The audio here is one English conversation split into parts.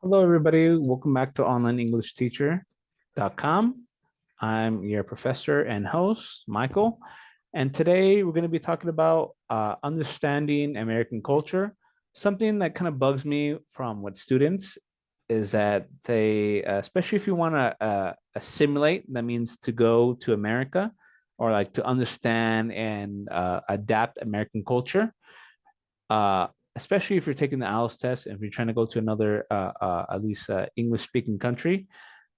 Hello, everybody. Welcome back to onlineenglishteacher.com. I'm your professor and host, Michael. And today we're going to be talking about uh, understanding American culture. Something that kind of bugs me from with students is that they, uh, especially if you want to uh, assimilate, that means to go to America or like to understand and uh, adapt American culture. Especially if you're taking the IELTS test and if you're trying to go to another, uh, uh, at least uh, English speaking country,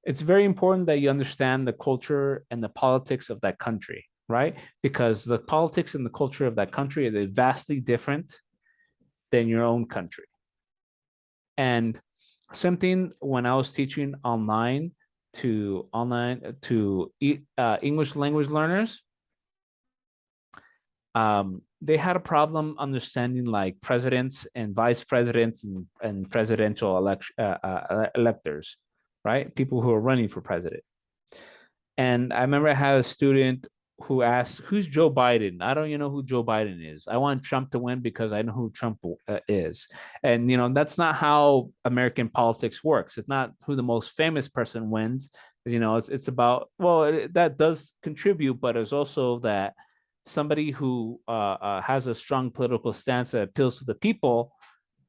it's very important that you understand the culture and the politics of that country, right? Because the politics and the culture of that country are vastly different than your own country. And something when I was teaching online to online to uh, English language learners, um, they had a problem understanding like presidents and vice presidents and, and presidential election uh, uh, electors, right? People who are running for president. And I remember I had a student who asked, who's Joe Biden? I don't even know who Joe Biden is. I want Trump to win because I know who Trump uh, is. And, you know, that's not how American politics works. It's not who the most famous person wins. You know, it's, it's about, well, it, that does contribute, but it's also that somebody who uh, uh, has a strong political stance that appeals to the people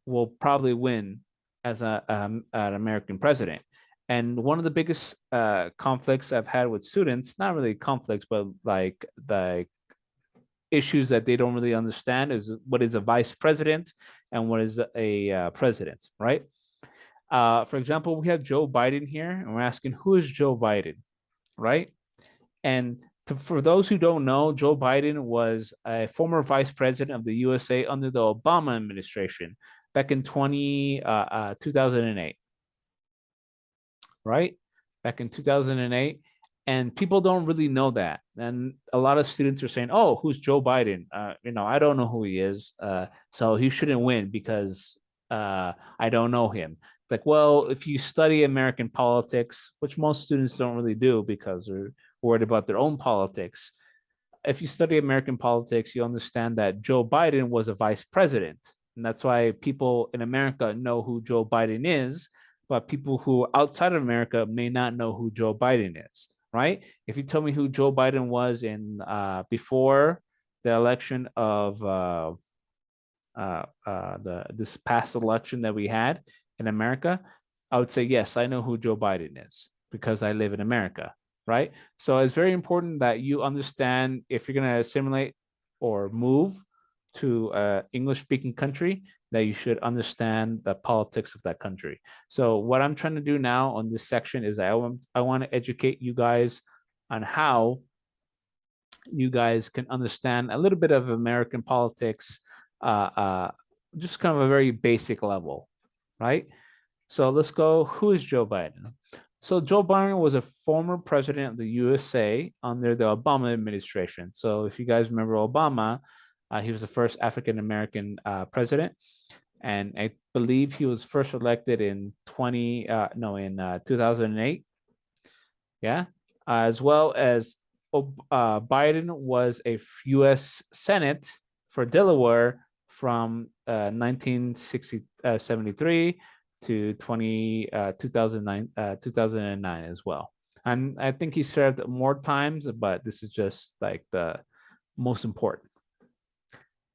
will probably win as a, um, an American president. And one of the biggest uh, conflicts I've had with students, not really conflicts, but like the issues that they don't really understand is what is a vice president and what is a uh, president, right? Uh, for example, we have Joe Biden here and we're asking who is Joe Biden, right? And to, for those who don't know, Joe Biden was a former vice president of the USA under the Obama administration back in 20, uh, uh, 2008, right? Back in 2008. And people don't really know that. And a lot of students are saying, oh, who's Joe Biden? Uh, you know, I don't know who he is. Uh, so he shouldn't win because uh, I don't know him. Like, well, if you study American politics, which most students don't really do because they're worried about their own politics. If you study American politics, you understand that Joe Biden was a vice president. And that's why people in America know who Joe Biden is, but people who outside of America may not know who Joe Biden is, right? If you tell me who Joe Biden was in uh, before the election of uh, uh, uh, the this past election that we had in America, I would say, yes, I know who Joe Biden is because I live in America right? So it's very important that you understand if you're going to assimilate or move to an English speaking country, that you should understand the politics of that country. So what I'm trying to do now on this section is I want, I want to educate you guys on how you guys can understand a little bit of American politics, uh, uh, just kind of a very basic level, right? So let's go, who is Joe Biden? So Joe Biden was a former president of the USA under the Obama administration. So if you guys remember Obama, uh, he was the first African-American uh, president. And I believe he was first elected in 20, uh, no, in uh, 2008. Yeah, as well as uh, Biden was a US Senate for Delaware from 1973 uh, to 20, uh, 2009, uh, 2009 as well. And I think he served more times, but this is just like the most important.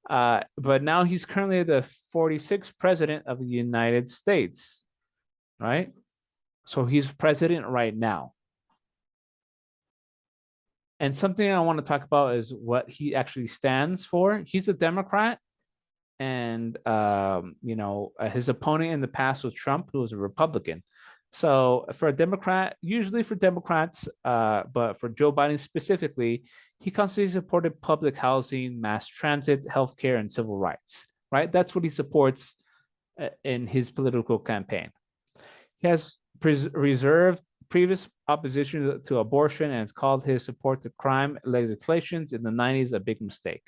Uh, but now he's currently the 46th president of the United States, right? So he's president right now. And something I want to talk about is what he actually stands for. He's a Democrat and um, you know uh, his opponent in the past was Trump, who was a Republican. So for a Democrat, usually for Democrats, uh, but for Joe Biden specifically, he constantly supported public housing, mass transit, healthcare, and civil rights. Right, that's what he supports uh, in his political campaign. He has reserved previous opposition to abortion and called his support to crime legislations in the 90s a big mistake.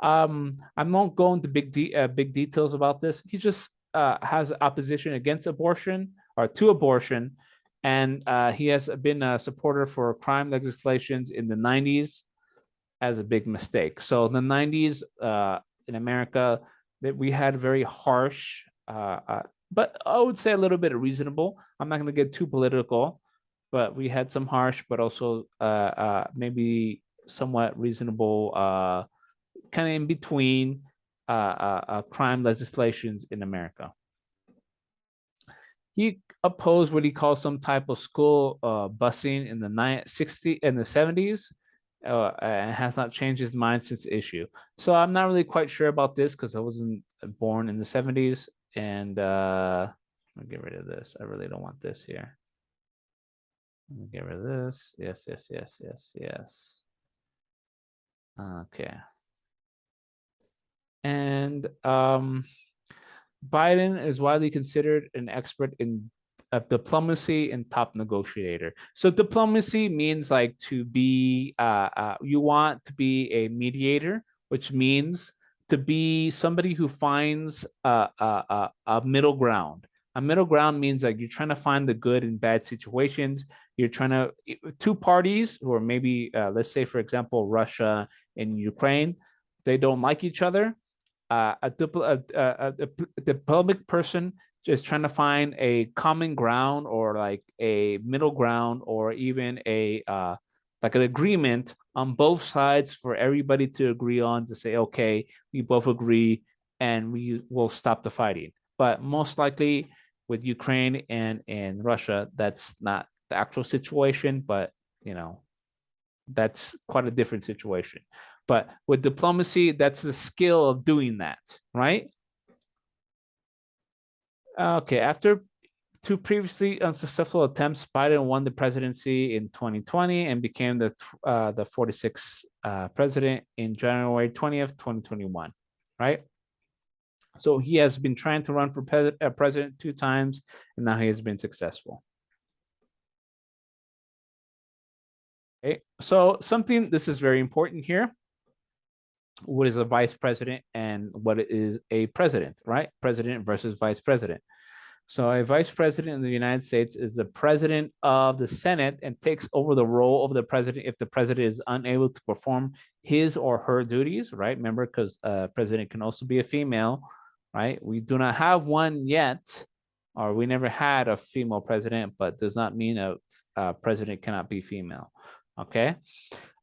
Um, I'm not going to big de uh, big details about this. He just uh, has opposition against abortion or to abortion, and uh, he has been a supporter for crime legislations in the 90s as a big mistake. So in the 90s uh, in America, that we had very harsh uh, uh, but I would say a little bit reasonable. I'm not going to get too political, but we had some harsh, but also maybe somewhat reasonable, kind of in between uh, uh, uh, crime legislations in America. He opposed what he calls some type of school uh, busing in the 60 and the 70s uh, and has not changed his mind since the issue. So I'm not really quite sure about this because I wasn't born in the 70s and I'll get rid of this. I really don't want this here. Let me get rid of this. Yes, yes, yes, yes, yes. Okay. And um, Biden is widely considered an expert in uh, diplomacy and top negotiator. So diplomacy means like to be, uh, uh, you want to be a mediator, which means to be somebody who finds a, a, a, middle ground. A middle ground means like you're trying to find the good and bad situations. You're trying to, two parties, or maybe, uh, let's say, for example, Russia and Ukraine, they don't like each other. Uh, a, a, a, a diplomatic person just trying to find a common ground or like a middle ground or even a uh, like an agreement on both sides for everybody to agree on to say, okay, we both agree and we will stop the fighting. But most likely with Ukraine and, and Russia, that's not the actual situation, but you know, that's quite a different situation. But with diplomacy, that's the skill of doing that, right? Okay, after two previously unsuccessful attempts, Biden won the presidency in 2020 and became the uh, the 46th uh, president in January 20th, 2021, right? So he has been trying to run for uh, president two times, and now he has been successful. Okay, so something, this is very important here what is a vice president and what is a president, right? President versus vice president. So a vice president in the United States is the president of the Senate and takes over the role of the president if the president is unable to perform his or her duties, right? Remember, because uh, president can also be a female, right? We do not have one yet, or we never had a female president, but does not mean a, a president cannot be female, okay?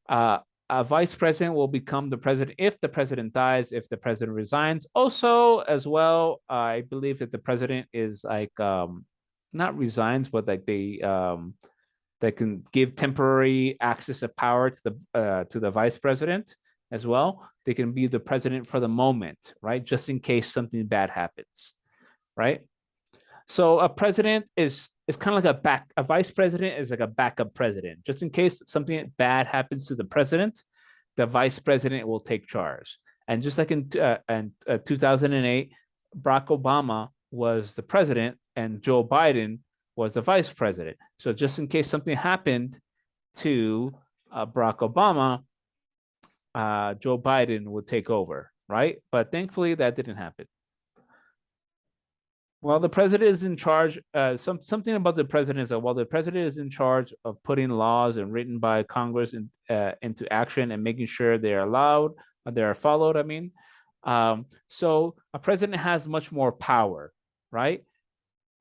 Uh, a vice president will become the president if the president dies, if the president resigns. Also, as well, I believe that the president is like um, not resigns, but like they um, they can give temporary access of power to the uh, to the vice president as well. They can be the president for the moment, right? Just in case something bad happens, right? So a president is is kind of like a back a vice president is like a backup president. Just in case something bad happens to the president the vice president will take charge. And just like in, uh, uh, 2008 barack obama was the president and joe biden was the vice president. So just in case something happened to uh, barack obama uh, joe biden would take over right? But thankfully that didn't happen well, the president is in charge. Uh, some something about the president is that while the president is in charge of putting laws and written by Congress in, uh, into action and making sure they are allowed, uh, they are followed. I mean, um, so a president has much more power, right?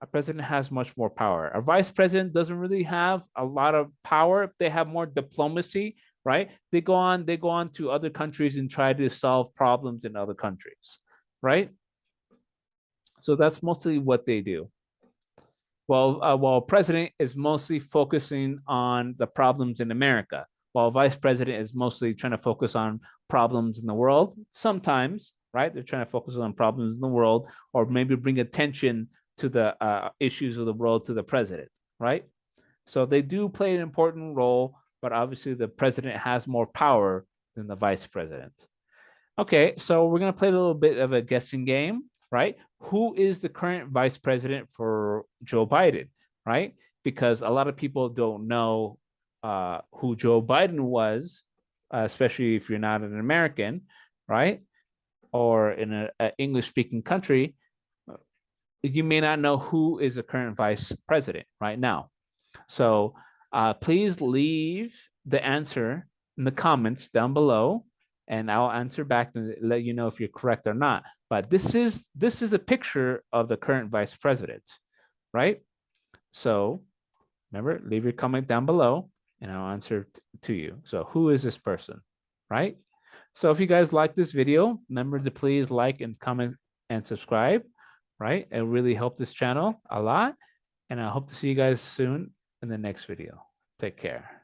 A president has much more power. A vice president doesn't really have a lot of power. They have more diplomacy, right? They go on, they go on to other countries and try to solve problems in other countries, right? So that's mostly what they do. While, uh, while president is mostly focusing on the problems in America, while vice president is mostly trying to focus on problems in the world, sometimes, right? They're trying to focus on problems in the world or maybe bring attention to the uh, issues of the world to the president, right? So they do play an important role, but obviously the president has more power than the vice president. Okay, so we're gonna play a little bit of a guessing game right? Who is the current vice president for Joe Biden, right? Because a lot of people don't know uh, who Joe Biden was, uh, especially if you're not an American, right? Or in an English speaking country, you may not know who is the current vice president right now. So uh, please leave the answer in the comments down below and I'll answer back and let you know if you're correct or not. But this is this is a picture of the current vice president, right? So remember, leave your comment down below and I'll answer to you. So who is this person, right? So if you guys like this video, remember to please like and comment and subscribe, right? It really helped this channel a lot. And I hope to see you guys soon in the next video. Take care.